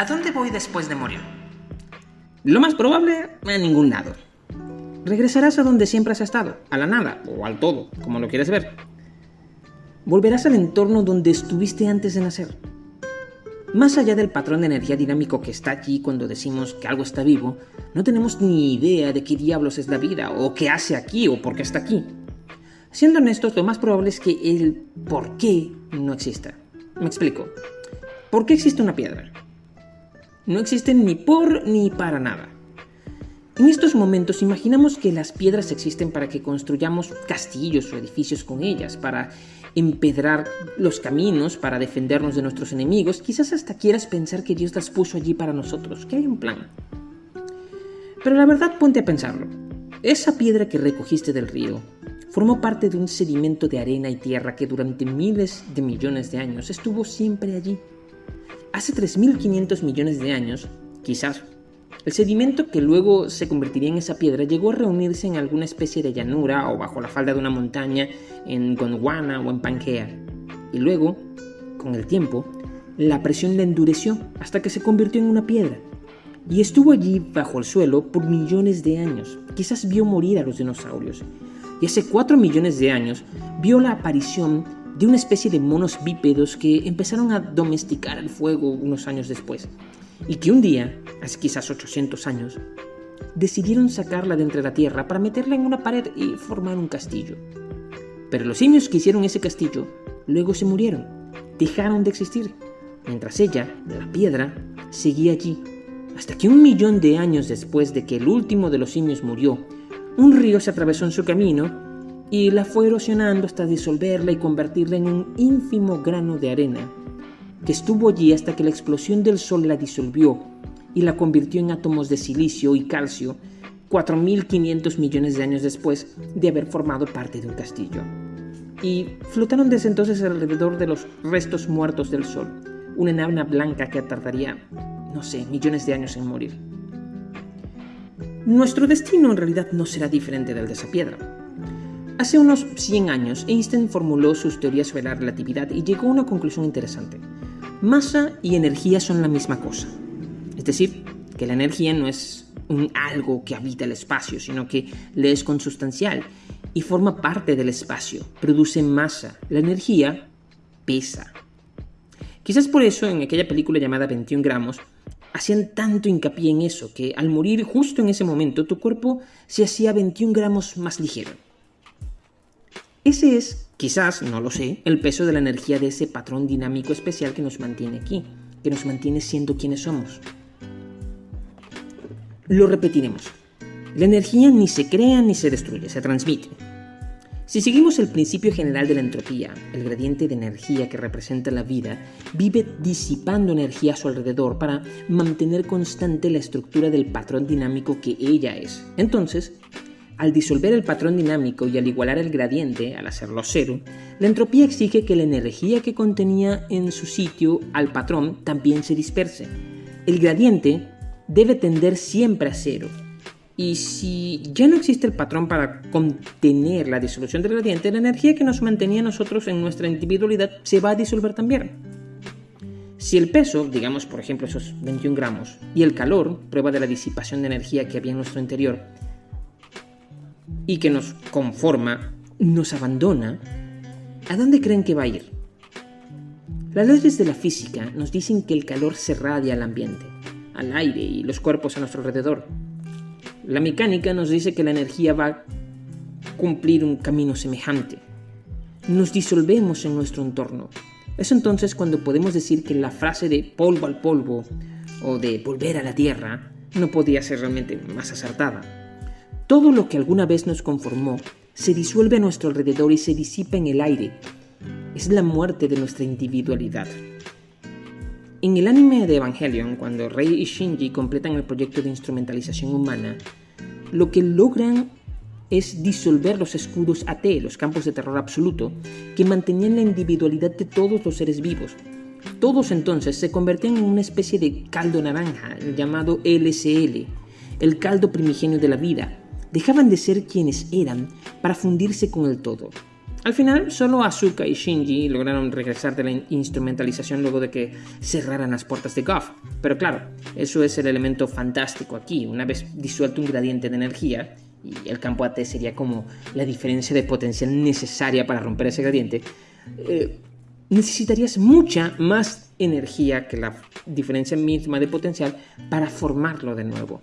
¿A dónde voy después de morir? Lo más probable, a ningún lado. Regresarás a donde siempre has estado, a la nada o al todo, como lo quieres ver. Volverás al entorno donde estuviste antes de nacer. Más allá del patrón de energía dinámico que está allí cuando decimos que algo está vivo, no tenemos ni idea de qué diablos es la vida, o qué hace aquí, o por qué está aquí. Siendo honestos, lo más probable es que el por qué no exista. Me explico. ¿Por qué existe una piedra? No existen ni por ni para nada. En estos momentos imaginamos que las piedras existen para que construyamos castillos o edificios con ellas, para empedrar los caminos, para defendernos de nuestros enemigos. Quizás hasta quieras pensar que Dios las puso allí para nosotros, que hay un plan. Pero la verdad ponte a pensarlo. Esa piedra que recogiste del río formó parte de un sedimento de arena y tierra que durante miles de millones de años estuvo siempre allí. Hace 3.500 millones de años, quizás, el sedimento que luego se convertiría en esa piedra llegó a reunirse en alguna especie de llanura o bajo la falda de una montaña en Gondwana o en Pangea. Y luego, con el tiempo, la presión la endureció hasta que se convirtió en una piedra. Y estuvo allí bajo el suelo por millones de años. Quizás vio morir a los dinosaurios. Y hace 4 millones de años vio la aparición de una especie de monos bípedos que empezaron a domesticar el fuego unos años después, y que un día, hace quizás 800 años, decidieron sacarla de entre la tierra para meterla en una pared y formar un castillo. Pero los simios que hicieron ese castillo luego se murieron, dejaron de existir, mientras ella, la piedra, seguía allí, hasta que un millón de años después de que el último de los simios murió, un río se atravesó en su camino y la fue erosionando hasta disolverla y convertirla en un ínfimo grano de arena, que estuvo allí hasta que la explosión del Sol la disolvió y la convirtió en átomos de silicio y calcio 4.500 millones de años después de haber formado parte de un castillo. Y flotaron desde entonces alrededor de los restos muertos del Sol, una enana blanca que tardaría, no sé, millones de años en morir. Nuestro destino en realidad no será diferente del de esa piedra. Hace unos 100 años, Einstein formuló sus teorías sobre la relatividad y llegó a una conclusión interesante. Masa y energía son la misma cosa. Es decir, que la energía no es un algo que habita el espacio, sino que le es consustancial y forma parte del espacio, produce masa. La energía pesa. Quizás por eso en aquella película llamada 21 gramos hacían tanto hincapié en eso, que al morir justo en ese momento tu cuerpo se hacía 21 gramos más ligero. Ese es, quizás, no lo sé, el peso de la energía de ese patrón dinámico especial que nos mantiene aquí, que nos mantiene siendo quienes somos. Lo repetiremos. La energía ni se crea ni se destruye, se transmite. Si seguimos el principio general de la entropía, el gradiente de energía que representa la vida vive disipando energía a su alrededor para mantener constante la estructura del patrón dinámico que ella es. Entonces, al disolver el patrón dinámico y al igualar el gradiente, al hacerlo cero, la entropía exige que la energía que contenía en su sitio al patrón también se disperse. El gradiente debe tender siempre a cero. Y si ya no existe el patrón para contener la disolución del gradiente, la energía que nos mantenía nosotros en nuestra individualidad se va a disolver también. Si el peso, digamos por ejemplo esos 21 gramos, y el calor, prueba de la disipación de energía que había en nuestro interior, y que nos conforma, nos abandona, ¿a dónde creen que va a ir? Las leyes de la física nos dicen que el calor se radia al ambiente, al aire y los cuerpos a nuestro alrededor. La mecánica nos dice que la energía va a cumplir un camino semejante. Nos disolvemos en nuestro entorno. Es entonces cuando podemos decir que la frase de polvo al polvo o de volver a la tierra no podía ser realmente más acertada. Todo lo que alguna vez nos conformó se disuelve a nuestro alrededor y se disipa en el aire. Es la muerte de nuestra individualidad. En el anime de Evangelion, cuando Rei y Shinji completan el proyecto de instrumentalización humana, lo que logran es disolver los escudos AT, los campos de terror absoluto, que mantenían la individualidad de todos los seres vivos. Todos entonces se convertían en una especie de caldo naranja llamado LSL, el caldo primigenio de la vida, dejaban de ser quienes eran para fundirse con el todo. Al final, solo Asuka y Shinji lograron regresar de la instrumentalización luego de que cerraran las puertas de Goff. Pero claro, eso es el elemento fantástico aquí. Una vez disuelto un gradiente de energía, y el campo AT sería como la diferencia de potencial necesaria para romper ese gradiente, eh, necesitarías mucha más energía que la diferencia misma de potencial para formarlo de nuevo.